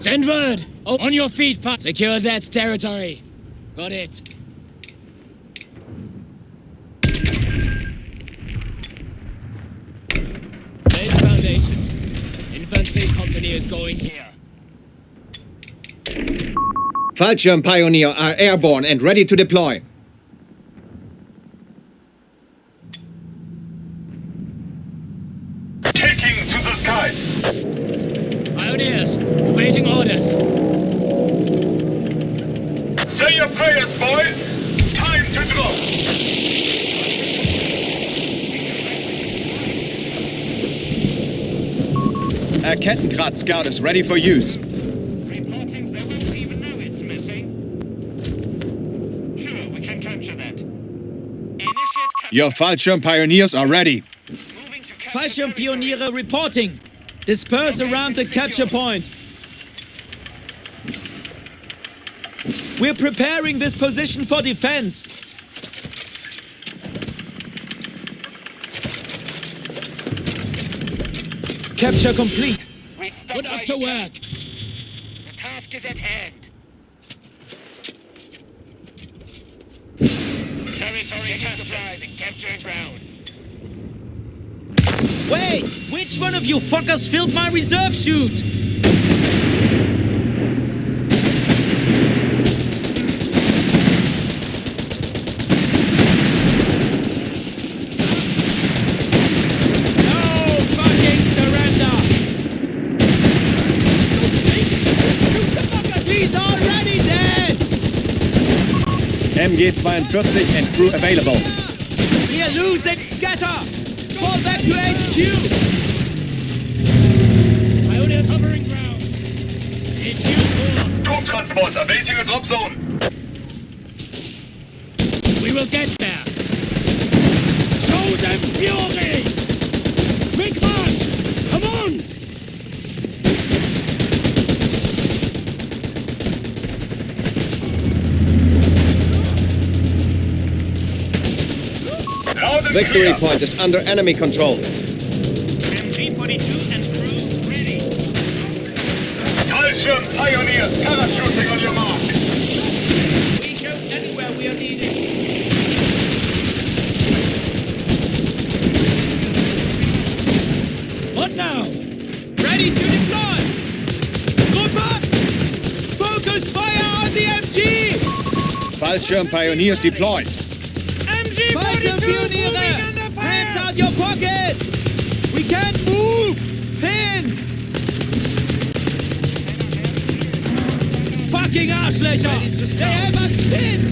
Send word! Oh, on your feet, Pat! Secure Zed's territory. Got it. Lay the foundations. Infantry company is going here. Fallschirm Pioneer are airborne and ready to deploy. A Kettenkrad scout is ready for use. Reporting they won't even know it's missing. Sure, we can capture that. Initiate. Your Fallschirm Pioneers are ready. Moving Pioniere reporting. Disperse around the capture point. We're preparing this position for defense. Capture complete. We stop Put us to capture. work. The task is at hand. Territory captured. Capturing ground. Wait! Which one of you fuckers filled my reserve chute? He's already dead! MG-42 and crew available. We're losing scatter! Fall back to HQ! Pioneer covering ground. HQ Trupptransport awaiting a drop zone. We will get there. Show them fury! Quick march! Come on! Loud and Victory point is under enemy control. MG42 and crew ready. Fallschirm Pioneers parachuting on your mark. We go anywhere we are needed. What now? Ready to deploy! Group up! Focus fire on the MG! Fallschirm Pioneers deployed. MG42 Hands out your pockets! We can't move! Pinned! Fucking Arschlöcher! They have us pinned!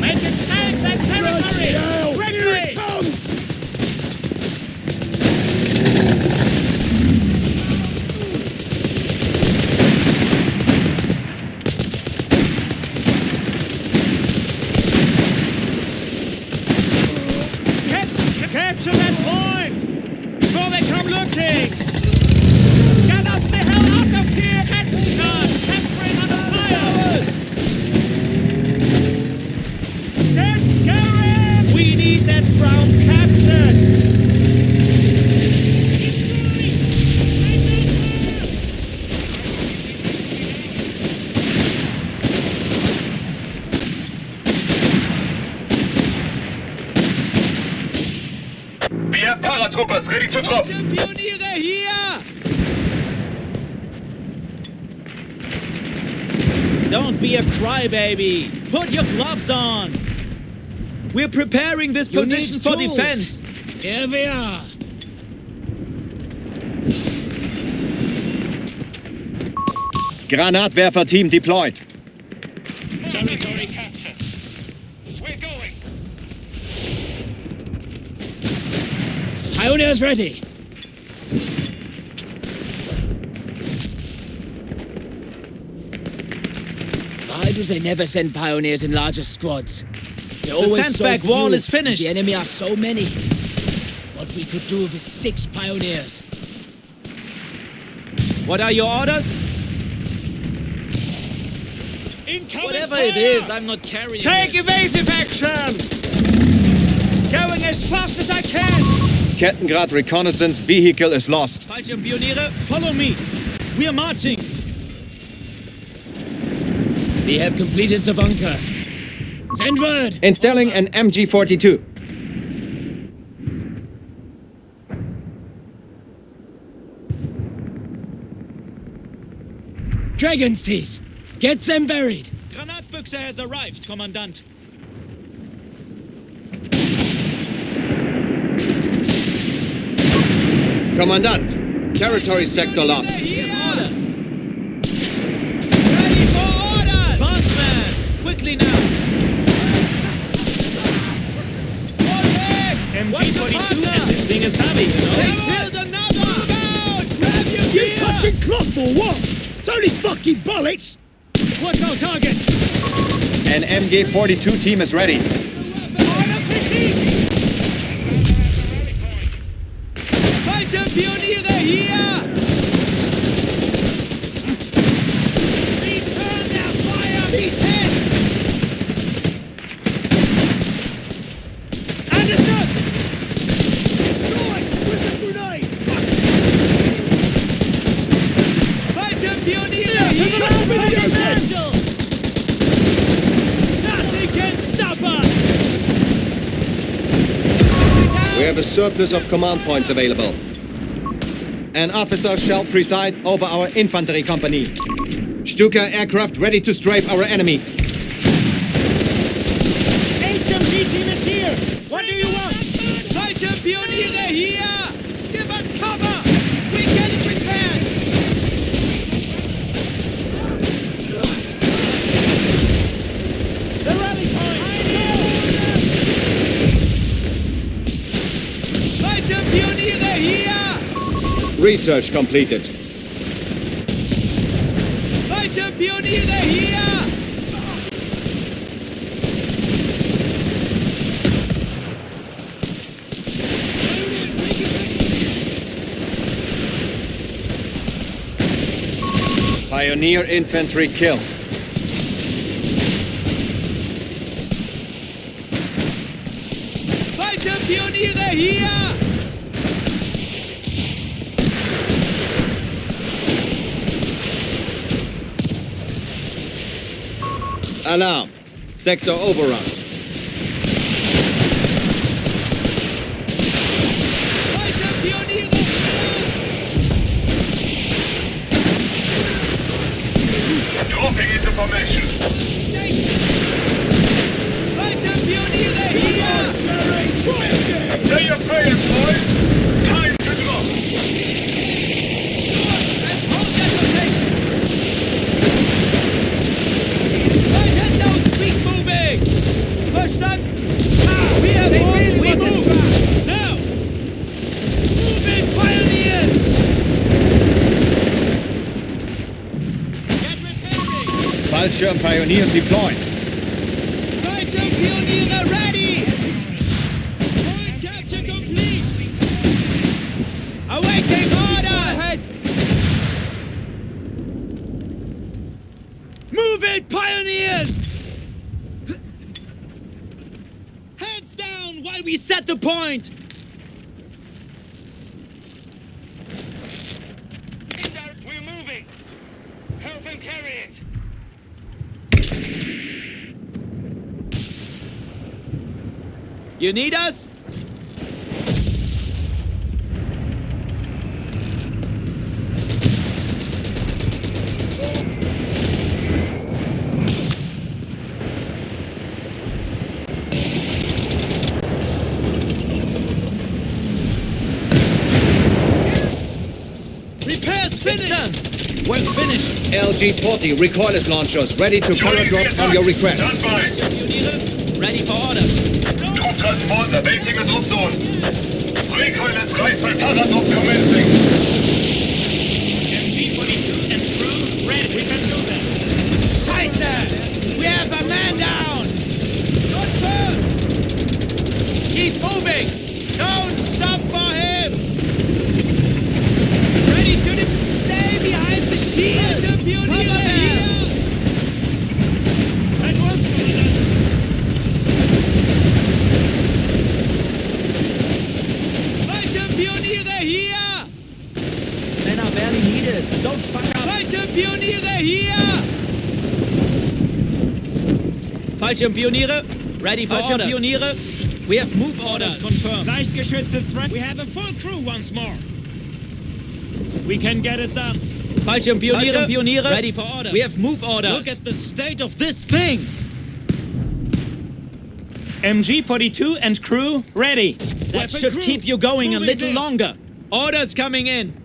Make it take that territory! Be a crybaby! Put your gloves on! We're preparing this You position for tools. defense! Here we are. Granatwerfer-Team deployed. Territory captured. We're going! Pioneers ready. Why do they never send pioneers in larger squads? They're always sandbag so wall is finished. The enemy are so many. What we could do with six pioneers. What are your orders? Incoming Whatever fire! it is, I'm not carrying Take it. evasive action! Going as fast as I can! Kettenkrad reconnaissance vehicle is lost. Fallschirmpioniere, follow me. We're marching. We have completed the bunker. Send word! Installing an MG42. Dragon's teeth! Get them buried! Granatbüchse has arrived, Kommandant. Commandant, territory sector lost. Here orders. Ready for orders! Bossman, quickly now. MG42 and this thing is heavy, you know? They build another! Move out! Grab your gear! You gear! touching cloth or what? It's only fucking bullets! What's our target? An MG42 team is ready. Orders received! Fallschirmpioniere hier! Return their fire! He's hit! Understood! Noise! With the grenade! Fallschirmpioniere to the hier! left with the Marshal! Nothing can stop us! We have a surplus of command points available. An officer shall preside over our infantry company. Stuka aircraft ready to strafe our enemies. HMG team is here! What do you want? Fallschirmpioniere hier! Give us cover! We get it repaired! The rally point! Fallschirmpioniere hier! Research completed. Hier! Pioneer infantry killed. Fallschirmpioniere hier! Alarm. Sector overrun. Fallschirm pioneers deployed. Fallschirmpioniere ready! Point capture complete! Awaiting orders! Ahead! Move it, pioneers! Heads down while we set the point! We're moving. Help him carry it. You need us? Repairs finished! Work finished! LG-40 recoilless launchers ready to paradrop on your request. Stand by. Ready for orders. Trupptransport awaiting a drop zone. Recoil and rifle paradrop commencing. MG-42 and crew ready. We can do that. Scheiße! We have a man down! Confirmed! Keep moving! Don't stop for him! Ready to the... Stay behind the shield! Cover them! That was Fallschirmpioniere hier! Men are barely needed. Don't fuck up. Fallschirmpioniere hier! Fallschirmpioniere, ready for Fallschirmpioniere, Pioniere. We have move orders confirmed. Leichtgeschütze is ready. We have a full crew once more. We can get it done. Fallschirmpioniere, Fallschirmpioniere, ready for orders. We have move orders. Look at the state of this thing! MG42 and crew ready. That Weapon should crew, keep you going a little there. longer. Orders coming in.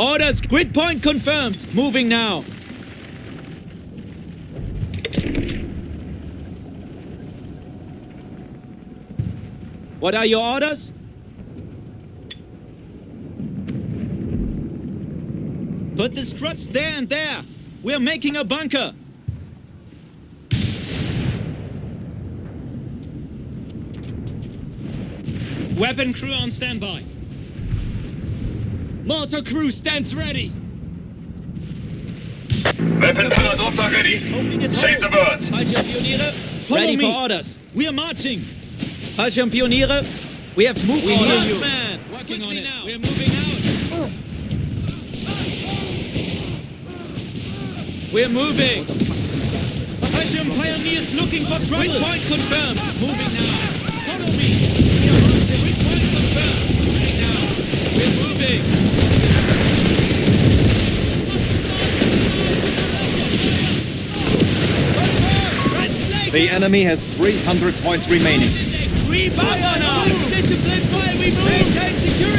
Orders, grid point confirmed. Moving now. What are your orders? Put the struts there and there. We're making a bunker. Weapon crew on standby. Mortar crew stands ready! Weapon Drucker ready. Save the holds. birds. Fallschirmpioniere, Follow ready me. for orders. We are marching. Fallschirmpioniere, we have moved We orders. hear you. Man, working Quickly on it. now. We're moving out. We're moving. Fallschirm pioneers looking for trouble. Grid point confirmed. Moving now. Follow me. We are marching. Grid point confirmed. Moving now. We're moving. The enemy has 300 points remaining. We fire now! Discipline while we move! Maintain security!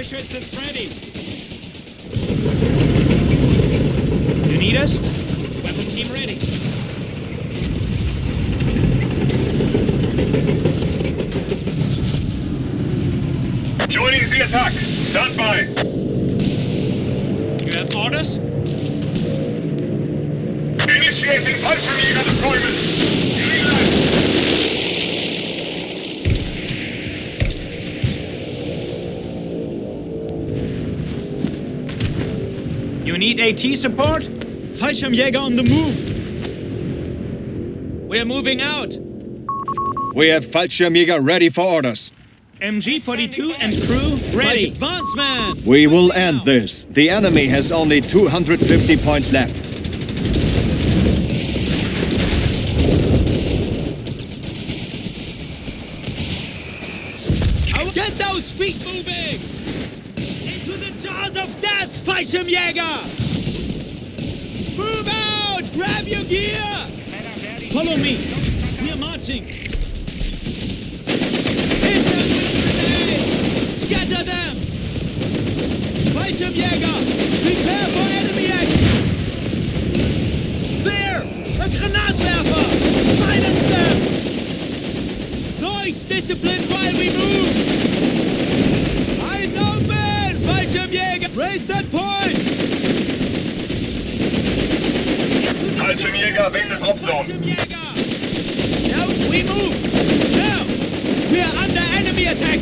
Leichtgeschütze is ready. You need us? Weapon team ready. Joining the attack. Stand by. You have orders? Initiating Fallschirmjäger need AT support? Fallschirmjäger on the move. We're moving out. We have Fallschirmjäger ready for orders. MG42 and crew ready. Advance man. We will end this. The enemy has only 250 points left. Get those feet moving! Jaws of death, Fallschirmjäger! Move out! Grab your gear! Follow me. We are marching. Hit them with grenades! Scatter them! Fallschirmjäger! Prepare for enemy action! There! A Granatwerfer! Silence them! Noise discipline while we move! Eyes open! Fallschirmjäger! Raise that point! Fallschirmjäger der Dropzone. Now we move! Now! We are under enemy attack!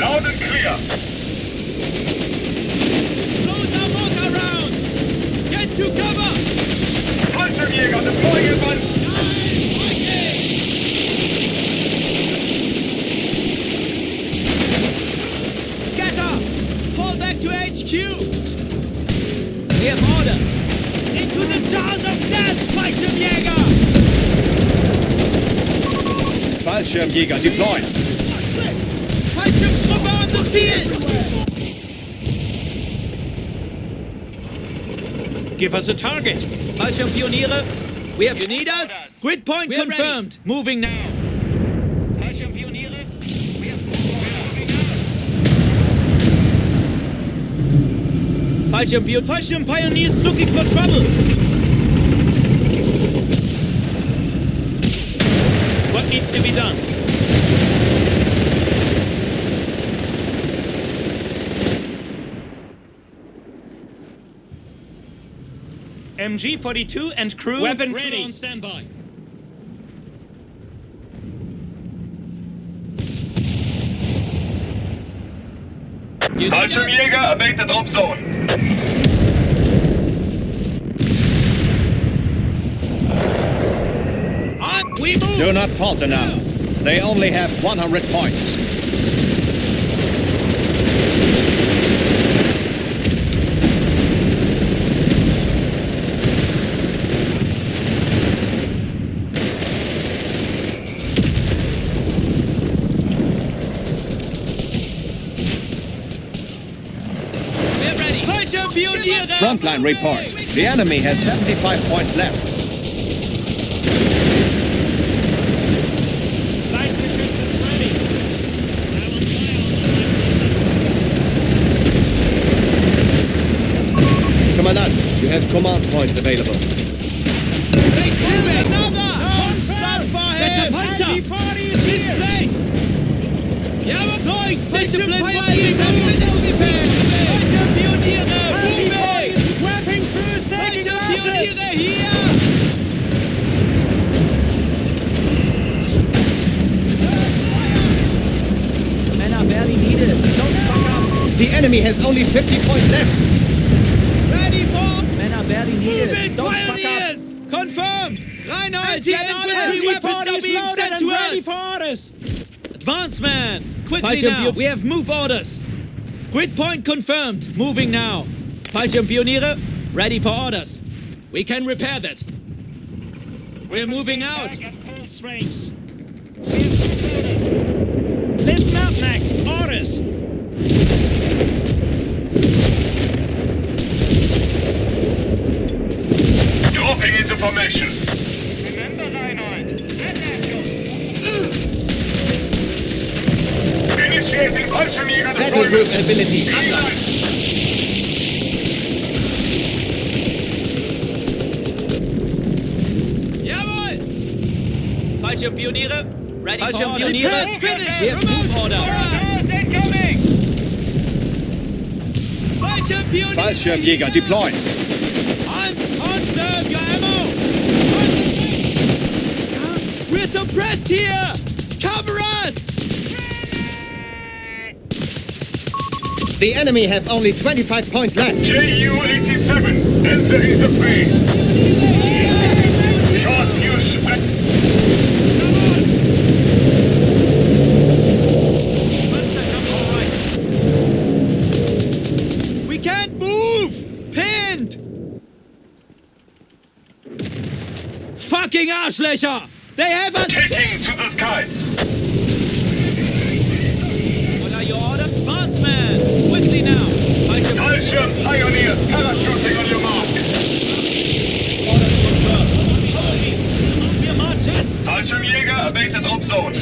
Loud and clear. Close our mortar rounds! Get to cover! Fallschirmjäger deploying advance. Scatter! Fall back to HQ! We have orders. Into the jaws of death, Fallschirmjäger! Fallschirmjäger deployed. Fallschirmtruppe on the field! Give us a target. Fallschirmpioniere, we have. You need us? Grid point We're confirmed. Moving now. Fallschirmpioniere, we have. Fallschirmpion Fallschirm pioneers looking for trouble. What needs needs to be done. MG42 and crew Weapon ready. crew on standby. You need Fallschirmjäger, await the drop zone. Ah, we move! Do not falter now. They only have 100 points. We're ready! Fallschirmpioniere! Frontline reports. The enemy has 75 points left. Leichtgeschütze ready. Commandant, you have command points available. Another! Don't stop for him! That's a Panzer! MG40 This place! Yeah, Noise! Discipline! Fallschirmpioneers Fallschirmpioniere! Moving! MG40 is equipping crews taking losses. Fallschirmpioniere hier! Männer, barely needed. Don't fuck up. The enemy has only 50 points left. Ready for Männer, barely needed. moving Don't fuck up. pioneers! Confirmed! Reinhold, the infantry weapons MG40 are being sent and to ready for orders. Advance man! Quickly Fallschirmpio- now! We have move orders! Grid point confirmed! Moving now! Fallschirmpioniere, ready for orders. We can repair that. We're moving out. At full strength. Listen up next. Orders. Dropping into formation. Battle group ability. Green unlocked. light. Jawohl! Fallschirmpioniere, ready Fallschirmpioniere, finish! We move orders. Orders incoming. Fallschirmpioniere! Fallschirmjäger deployed. Hans, conserve your ammo! We're suppressed here! The enemy have only 25 points left. JU-87, entering the fray. Short fuse. Panzer come all right. We can't move! Pinned! Fucking Arschlöcher! They have us Taking to the skies. What are your orders? Advance man, quickly now. Fallschirm Fallschirm pioneers parachuting on your mark. orders confirmed. Follow me. We're marching. Fallschirmjäger, await the drop zone.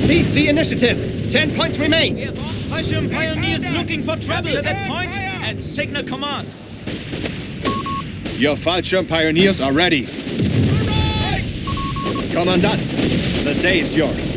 Seize the initiative. 10 points remain. Fallschirm pioneers looking for trouble to that point and signal command. Your Fallschirm pioneers are ready. Commandant, the day is yours.